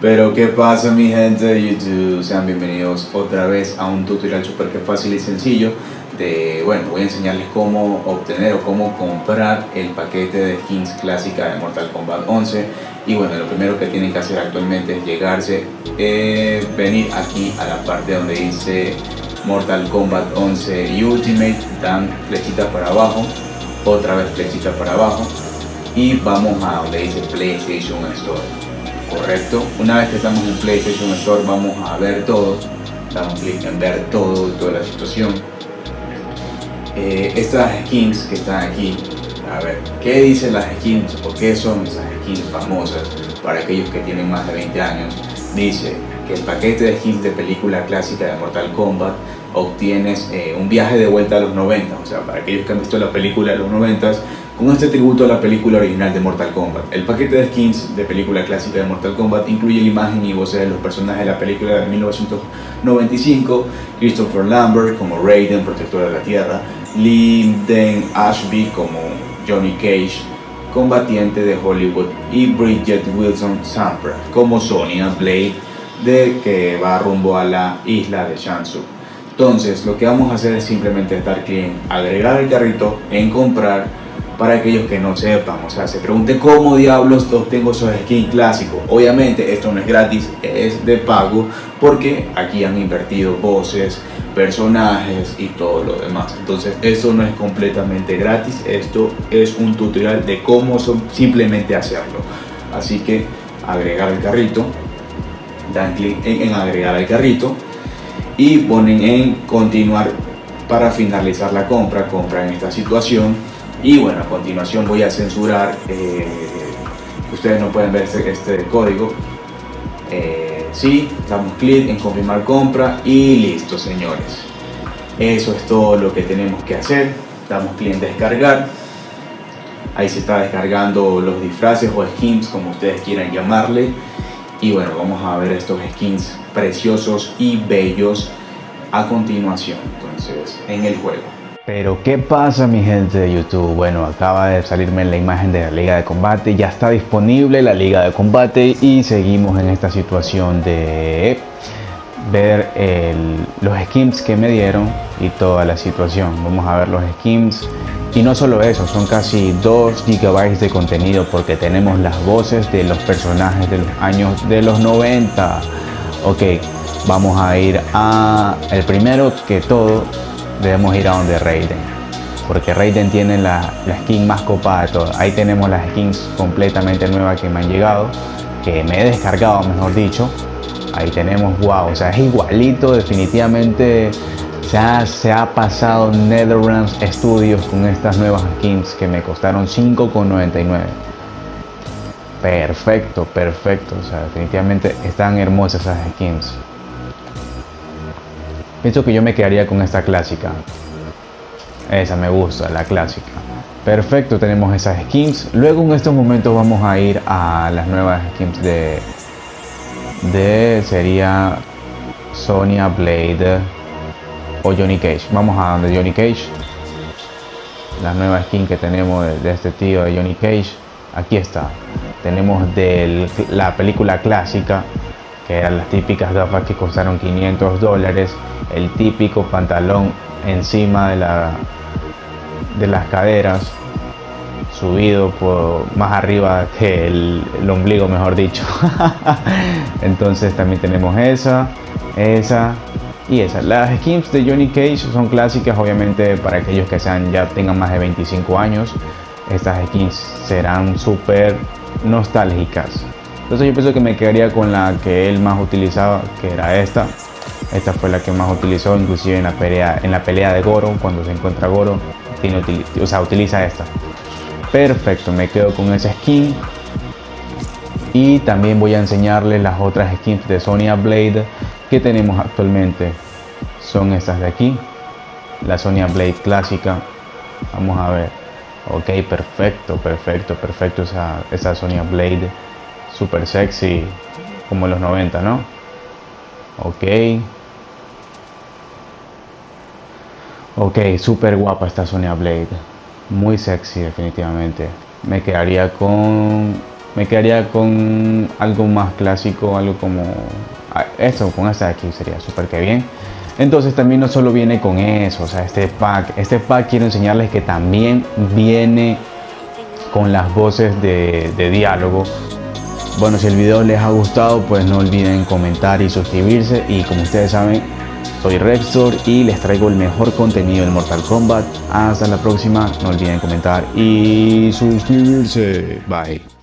Pero qué pasa mi gente de YouTube, sean bienvenidos otra vez a un tutorial super que fácil y sencillo de, bueno, voy a enseñarles cómo obtener o cómo comprar el paquete de skins clásica de Mortal Kombat 11 y bueno, lo primero que tienen que hacer actualmente es llegarse, eh, venir aquí a la parte donde dice Mortal Kombat 11 Ultimate, dan flechita para abajo, otra vez flechita para abajo y vamos a donde dice PlayStation Store correcto una vez que estamos en PlayStation Store vamos a ver todo damos clic en ver todo toda la situación. Eh, estas skins que están aquí a ver qué dicen las skins o qué son esas skins famosas para aquellos que tienen más de 20 años dice que el paquete de skins de película clásica de Mortal Kombat obtienes eh, un viaje de vuelta a los 90 o sea para aquellos que han visto la película de los 90 con este tributo a la película original de Mortal Kombat. El paquete de skins de película clásica de Mortal Kombat incluye la imagen y voces de los personajes de la película de 1995, Christopher Lambert como Raiden, protector de la Tierra, Lyndon Ashby como Johnny Cage, combatiente de Hollywood, y Bridget Wilson Sampras como Sonya Blade, de que va rumbo a la isla de Shansu. Entonces, lo que vamos a hacer es simplemente estar clic agregar el carrito, en comprar para aquellos que no sepan, o sea, se pregunte cómo diablos obtengo esos skins clásicos. Obviamente esto no es gratis, es de pago porque aquí han invertido voces, personajes y todo lo demás. Entonces esto no es completamente gratis, esto es un tutorial de cómo simplemente hacerlo. Así que agregar el carrito, dan clic en, en agregar al carrito y ponen en continuar para finalizar la compra, compra en esta situación y bueno, a continuación voy a censurar, eh, ustedes no pueden ver este, este código. Eh, sí, damos clic en confirmar compra y listo señores. Eso es todo lo que tenemos que hacer. Damos clic en descargar. Ahí se está descargando los disfraces o skins como ustedes quieran llamarle. Y bueno, vamos a ver estos skins preciosos y bellos a continuación. Entonces, en el juego. Pero ¿qué pasa mi gente de YouTube? Bueno, acaba de salirme la imagen de la Liga de Combate, ya está disponible la Liga de Combate y seguimos en esta situación de ver los skins que me dieron y toda la situación. Vamos a ver los skins y no solo eso, son casi 2 GB de contenido porque tenemos las voces de los personajes de los años de los 90. Ok, vamos a ir a el primero que todo debemos ir a donde Raiden porque Raiden tiene la, skin más copada de todas. Ahí tenemos las skins completamente nuevas que me han llegado que me he descargado mejor dicho. Ahí tenemos wow o sea es igualito definitivamente ha, se ha pasado Netherlands Studios con estas nuevas skins que me costaron 5,99 perfecto perfecto o sea definitivamente están hermosas esas skins Pienso que yo me quedaría con esta clásica. Esa me gusta, la clásica. Perfecto, tenemos esas skins. Luego en estos momentos vamos a ir a las nuevas skins de... De... Sería... Sonya Blade o Johnny Cage. Vamos a donde Johnny Cage. La nueva skin que tenemos de, este tío de Johnny Cage. Aquí está. Tenemos de la película clásica que eran las típicas gafas que costaron 500 dólares, el típico pantalón encima de, la, de las caderas, subido por más arriba que el, ombligo, mejor dicho. Entonces también tenemos esa, esa y esa. Las skins de Johnny Cage son clásicas, obviamente para aquellos que sean ya tengan más de 25 años. Estas skins serán súper nostálgicas. Entonces yo pienso que me quedaría con la que él más utilizaba, que era esta. Esta fue la que más utilizó, inclusive en la pelea, en la pelea de Goro, cuando se encuentra Goro, tiene, o sea, utiliza esta. Perfecto, me quedo con esa skin. Y también voy a enseñarles las otras skins de Sonya Blade que tenemos actualmente. Son estas de aquí. La Sonya Blade clásica. Vamos a ver. Ok, perfecto, perfecto, perfecto esa, esa Sonya Blade super sexy como los 90, ¿no? Ok. Ok, super guapa esta Sonya Blade. Muy sexy definitivamente. me quedaría con me quedaría con algo más clásico algo como ah, esto con esta de aquí sería súper que bien entonces también no solo viene con eso o sea este pack este pack quiero enseñarles que también viene con las voces de diálogo bueno si el video les ha gustado pues no olviden comentar y suscribirse y como ustedes saben soy Rextor y les traigo el mejor contenido del Mortal Kombat. Hasta la próxima, no olviden comentar y suscribirse. Bye.